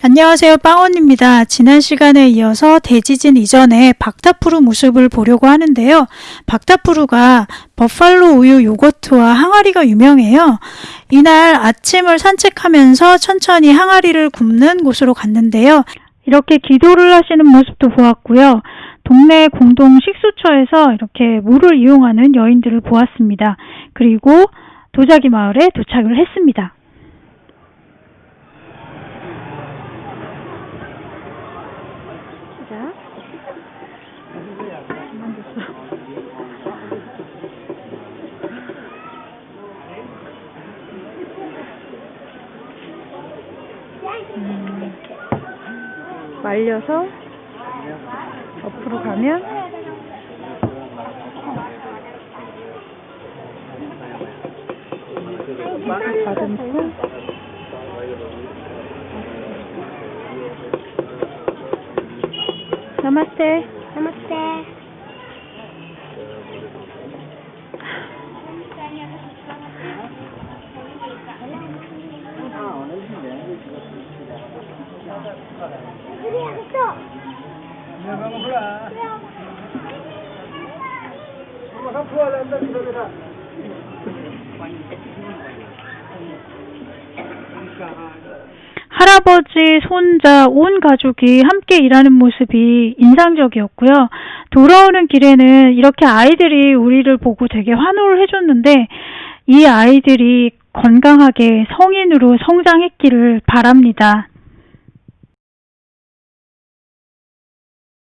안녕하세요 빵원입니다. 지난 시간에 이어서 대지진 이전에 박타푸르 모습을 보려고 하는데요. 박타푸르가 버팔로 우유 요거트와 항아리가 유명해요. 이날 아침을 산책하면서 천천히 항아리를 굽는 곳으로 갔는데요. 이렇게 기도를 하시는 모습도 보았고요. 동네 공동 식수처에서 이렇게 물을 이용하는 여인들을 보았습니다. 그리고 도자기 마을에 도착을 했습니다. 음, 말려서 옆으로 가면 다듬고 나마스테 할아버지, 손자, 온 가족이 함께 일하는 모습이 인상적이었고요. 돌아오는 길에는 이렇게 아이들이 우리를 보고 되게 환호를 해줬는데 이 아이들이 건강하게 성인으로 성장했기를 바랍니다.